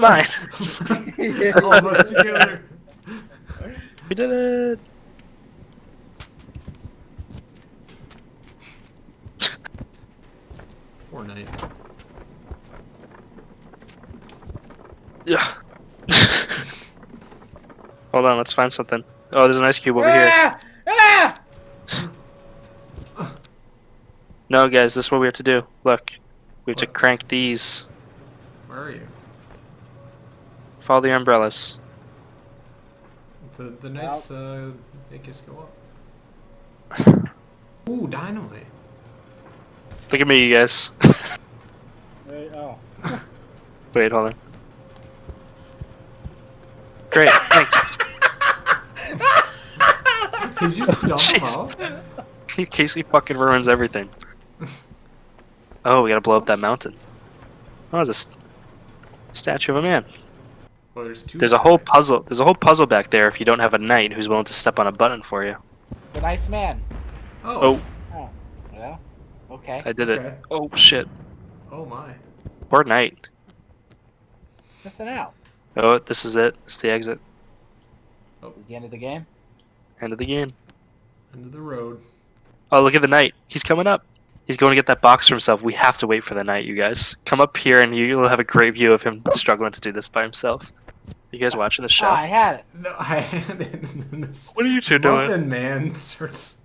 mine. Almost together. We did it. Poor knight. Yeah. Hold on, let's find something. Oh, there's an ice cube over here. Ah! Ah! No, guys, this is what we have to do. Look, we have to crank these. Where are you? Follow the umbrellas. The the knights uh make us go up. Ooh, dynamite. Look at me, you guys. Wait, oh. Wait, hold on. Great, thanks. Did you just dump them Jeez. out? Casey fucking ruins everything. Oh, we gotta blow up that mountain. Oh, there's a s- statue of a man. Well, there's two. There's a whole knights. puzzle. There's a whole puzzle back there. If you don't have a knight who's willing to step on a button for you. It's a nice man. Oh. Oh, oh Yeah. Okay. I did okay. it. Oh shit. Oh my. Poor knight. Listen out. Oh, this is it. It's the exit. Oh, is the end of the game? End of the game. End of the road. Oh, look at the knight. He's coming up. He's going to get that box for himself. We have to wait for the knight, you guys. Come up here and you'll have a great view of him struggling to do this by himself. You guys watching the show? Ah, I had it. No, I had it in. What are you two doing? Muffin man starts.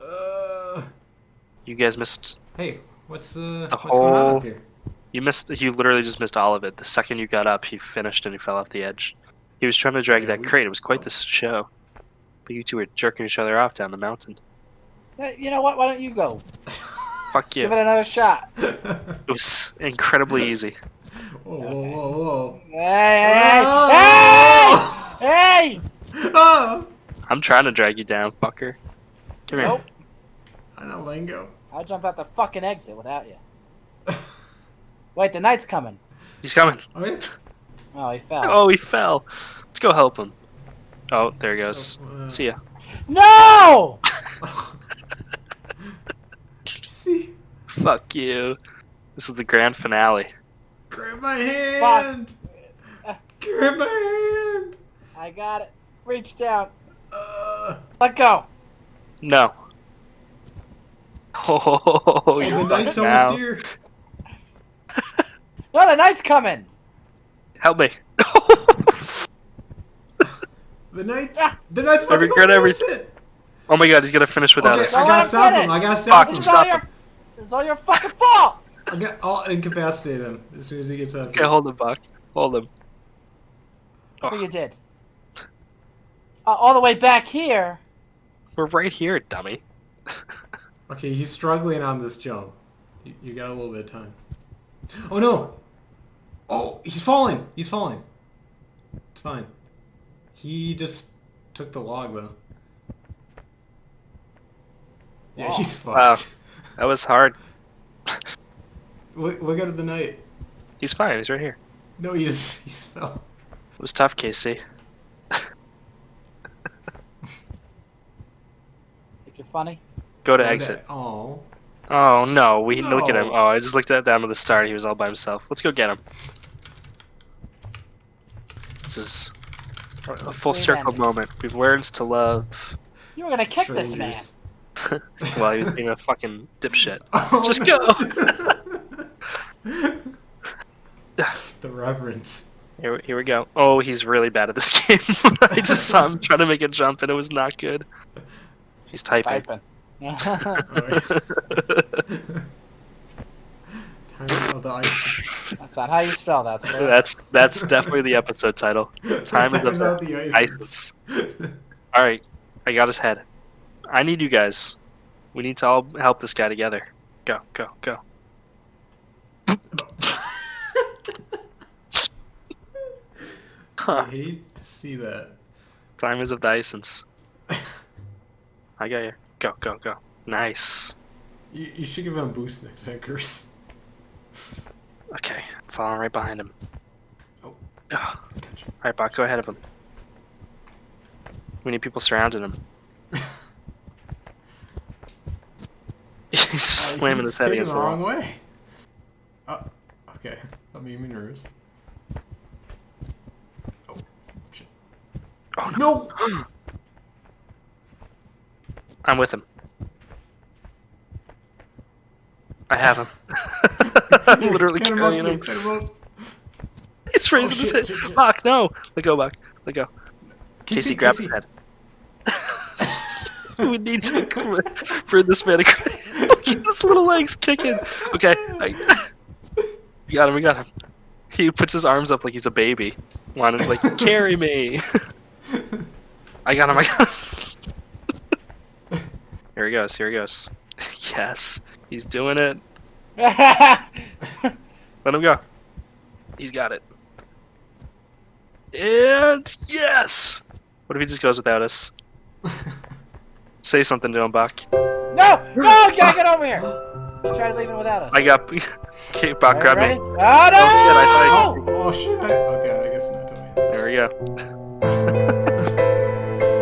Uh. You guys missed. Hey, what's uh The what's going on whole- up here? You missed. You literally just missed all of it. The second you got up, he finished and he fell off the edge. He was trying to drag Yeah, that we- crate. It was quite the show. But you two were jerking each other off down the mountain. You know what? Why don't you go? Fuck you. Give it another shot. It was incredibly easy. Whoa, whoa, whoa, whoa. Hey, hey, Oh! hey! Hey! Oh! I'm trying to drag you down, fucker. Come here. I know lingo. I'll jump out the fucking exit without you. Wait, the knight's coming. He's coming. Oh yeah. Oh, he fell. Oh, he fell. Let's go help him. Oh, there he goes. Uh, See ya. No! See, Fuck you. This is the grand finale. Grab my hand. Grab my hand. I got it. Reach down. Uh, Let go. No. Oh, oh, you the knight's fucking almost now. here. No, the knight's coming. Help me. The knight. Ah. The knight's about I regret nuts. everything. oh my god, he's gonna finish without Okay, us. I gotta stop get him. I gotta stop Fuck, him. Stop him. it's all your fucking fault. I'll, get, I'll incapacitate him as soon as he gets up. Okay, hold him, Buck. Hold him. What Oh, you did? Uh, all the way back here. we're right here, dummy. Okay, he's struggling on this jump. You, you got a little bit of time. Oh no! Oh, he's falling! He's falling. It's fine. He just took the log though. Yeah, Wow. he's Wow. That was hard. Look, look at the knight. He's fine. He's right here. No, he he's he's fell. It was tough, Casey. Think you're funny? Go to exit. Oh. Oh no, we look at him. Oh, I just looked at down to the start. He was all by himself. Let's go get him. This is a full circle ending. moment. We've learned to love. You were gonna kick this man. Strangers. While he was being a fucking dipshit. Oh, Just no. the reverence. Here, here we go. Oh, he's really bad at this game. I just saw him trying to make a jump and it was not good. He's typing. Typing. Time of the ice. That's not how you spell that. Sir. that's that's definitely the episode title. Time of the Times out the ISIS. All right, I got his head. I need you guys. We need to all help this guy together. Go, go, go. I hate to see that. Time is of the essence. I got you. Go, go, go. Nice. You, you should give him a boost next time, Curse. Okay, I'm following right behind him. Oh. Gotcha. All right, Bach, go ahead of him. We need people surrounding him. He's Uh, slamming his head against the wrong way. Oh, okay. Made me nervous. Oh, shit. Oh, No! I'm with him. I have him. I'm literally Get carrying him. him. He's oh, raising his shit, head. shit, shit. Bach, no! Let go, Bach. Let go. Casey, grab his head. we need to for this man to at his little legs kicking. Okay, I, we got him. We got him. He puts his arms up like he's a baby. Wanted to like carry me. I got him. I got him. Here he goes. Here he goes. Yes, he's doing it. Let him go. He's got it. And yes. What if he just goes without us? Say something to him, Bach. no! No! Get, get over here! You tried leaving without us. I got. Okay, Bach, Are you grab me. Oh no! I Oh, oh shit. I, okay, I guess not to me. There we go.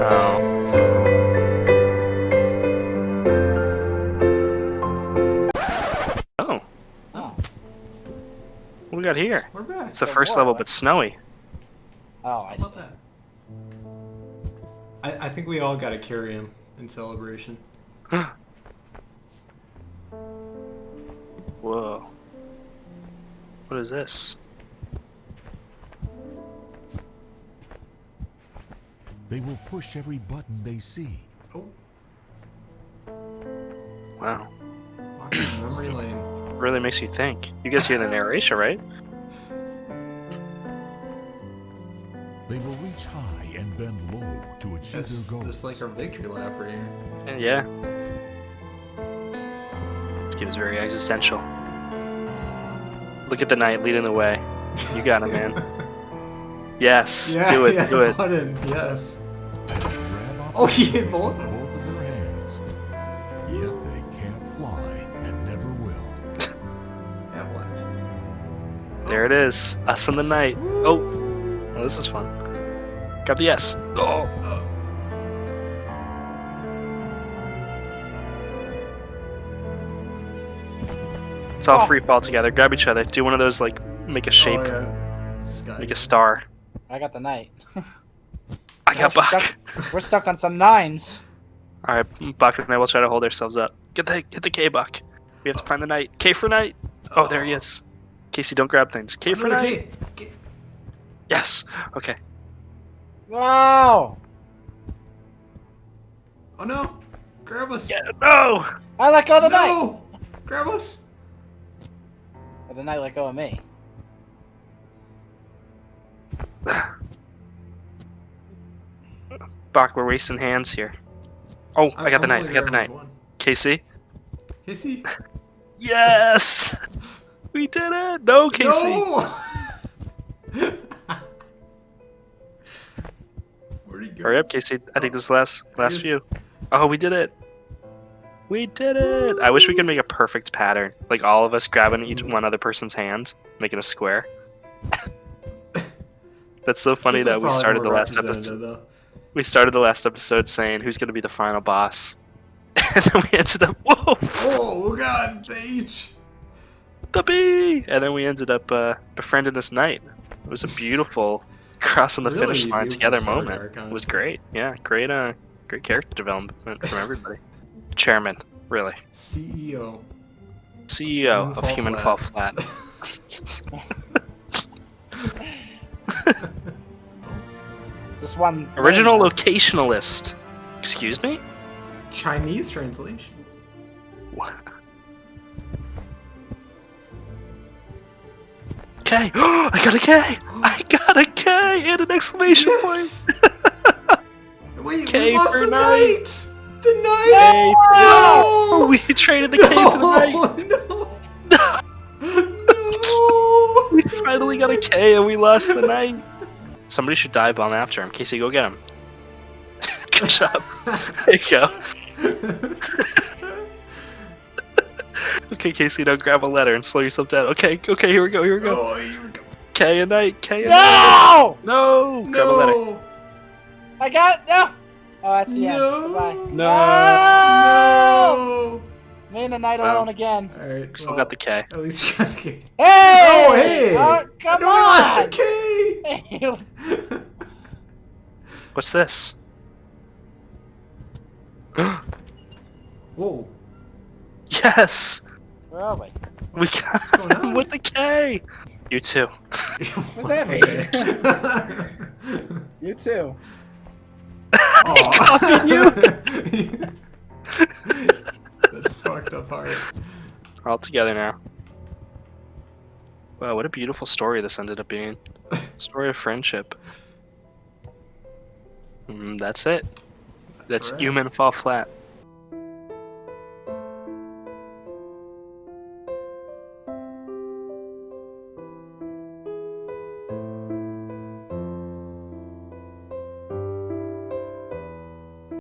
oh. Oh, Oh. what we got here? We're back. It's the Got first more, level, but snowy. Oh, I How see. about that? I, I think we all gotta carry him in celebration. is this? They will push every button they see. Oh, Wow. memory lane. Really makes you think. You guys hear the narration, right? They will reach high and bend low to achieve That's their goals. just like our victory lap right here. And yeah. This game is very existential. Look at the knight leading the way. You got him, man. Yes, yeah, do it, yeah, do it. Button, yes. Oh, he hit both. both of their hands. Yet they can't fly and never will. Yeah, what? There it is. Us and the knight. Oh, well, this is fun. Grab the S. Oh, it's all Oh. free fall together. Grab each other. Do one of those like make a oh, shape, Oh, yeah. Make a star. I got the knight. I got We're Buck. stuck- We're stuck on some nines. All right, Buck and I will try to hold ourselves up. Get the get the K, Buck. We have to find the knight. K for knight. Oh, there he is. Casey, don't grab things. K for Another knight. K. K. Yes. Okay. Wow! Oh no! Grab us! Yeah. No. I let go of the knight. no! Grab us! Or the knight let go of me. Buck, we're wasting hands here. Oh, I got the I'm knight. I got the grabbing knight. one. Casey. Casey? Yes. We did it. No, Casey. No! Where'd he go? Hurry up, Casey. I think this is the last last few. Oh, we did it. We did it. I wish we could make a perfect pattern, like all of us grabbing each one other person's hand, making a square. That's so funny that we started the last episode. though. We started the last episode saying who's going to be the final boss, and then we ended up whoa Oh god, the H! the bee, and then we ended up uh, befriending this knight. It was a beautiful crossing the Really finish line together moment. It was great. Yeah, great. Uh, great character development from everybody. Chairman, really. CEO. CEO Human of Fall Human Fall Flat. Just one. Original lane. locationalist. Excuse me? Chinese translation. What? K. I got a K. I got a K and an exclamation Yes! Wait, K we lost for the knight. knight! The knight! No! No! We traded the K for the knight. No! No! No! We finally got a K and we lost the knight. Somebody should dive bomb after him. Casey, go get him. Good job. There you go. Okay, Casey, now grab a letter and slow yourself down. Okay, okay, here we go, here we go. Oh, here we go. K and knight, K and knight. No! No! Grab a letter. I got no. Oh, that's the No! end. Goodbye. No. No! No! Me. and the knight Wow. alone again. All right. Still well, got the K. At least you got the key. Hey! Oh, hey! Oh, come no, on! the key. Hey, you- What's this? Whoa. yes! Where are we? We got him with the K! You too. What's that mean? You too. copied you. That's fucked up heart. We're all together now. Wow, what a beautiful story this ended up being. Story of friendship. Mm, that's it. That's right. human fall flat.